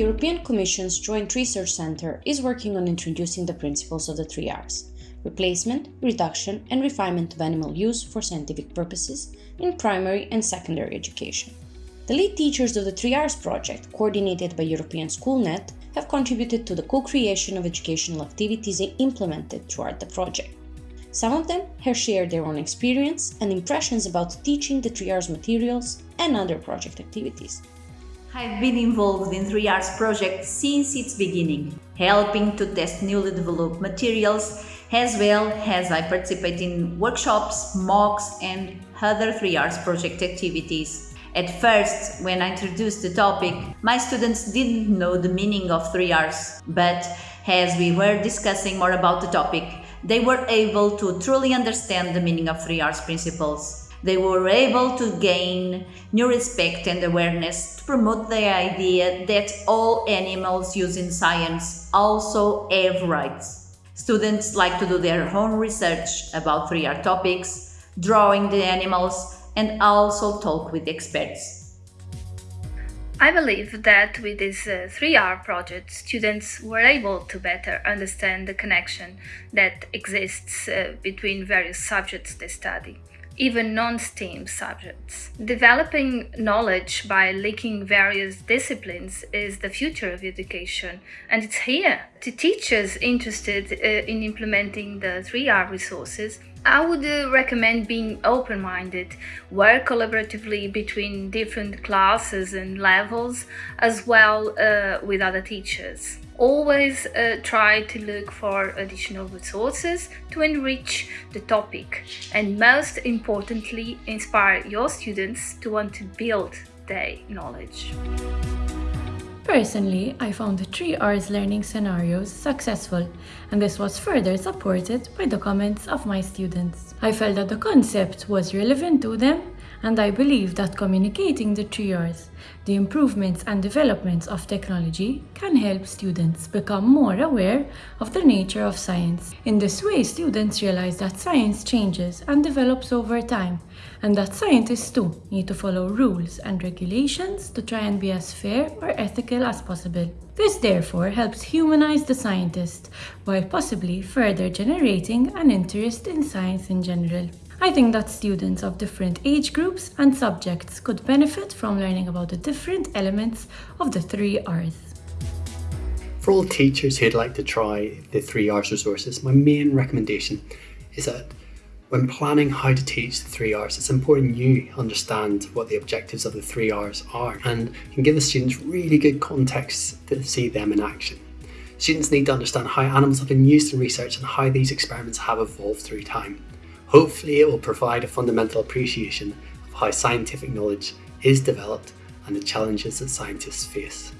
European Commission's Joint Research Centre is working on introducing the principles of the three R's replacement, reduction, and refinement of animal use for scientific purposes in primary and secondary education. The lead teachers of the 3Rs project, coordinated by European SchoolNet, have contributed to the co-creation of educational activities implemented throughout the project. Some of them have shared their own experience and impressions about teaching the 3Rs materials and other project activities. I've been involved in 3Rs project since its beginning, helping to test newly developed materials as well as I participate in workshops, MOOCs and other 3Rs project activities. At first, when I introduced the topic, my students didn't know the meaning of 3Rs, but as we were discussing more about the topic, they were able to truly understand the meaning of 3Rs principles. They were able to gain new respect and awareness to promote the idea that all animals used in science also have rights. Students like to do their own research about 3R topics, drawing the animals, and also talk with experts. I believe that with this uh, 3R project, students were able to better understand the connection that exists uh, between various subjects they study even non-STEAM subjects. Developing knowledge by linking various disciplines is the future of education, and it's here. To teachers interested uh, in implementing the 3R resources, I would uh, recommend being open-minded, work collaboratively between different classes and levels, as well uh, with other teachers. Always uh, try to look for additional resources to enrich the topic and most importantly inspire your students to want to build their knowledge. Personally, I found the 3Rs learning scenarios successful and this was further supported by the comments of my students. I felt that the concept was relevant to them and I believe that communicating the 3Rs, the improvements and developments of technology can help students become more aware of the nature of science. In this way, students realize that science changes and develops over time, and that scientists too need to follow rules and regulations to try and be as fair or ethical as possible. This therefore helps humanize the scientist, while possibly further generating an interest in science in general. I think that students of different age groups and subjects could benefit from learning about the different elements of the three R's. For all teachers who'd like to try the three R's resources, my main recommendation is that when planning how to teach the three R's, it's important you understand what the objectives of the three R's are and can give the students really good context to see them in action. Students need to understand how animals have been used in research and how these experiments have evolved through time. Hopefully it will provide a fundamental appreciation of how scientific knowledge is developed and the challenges that scientists face.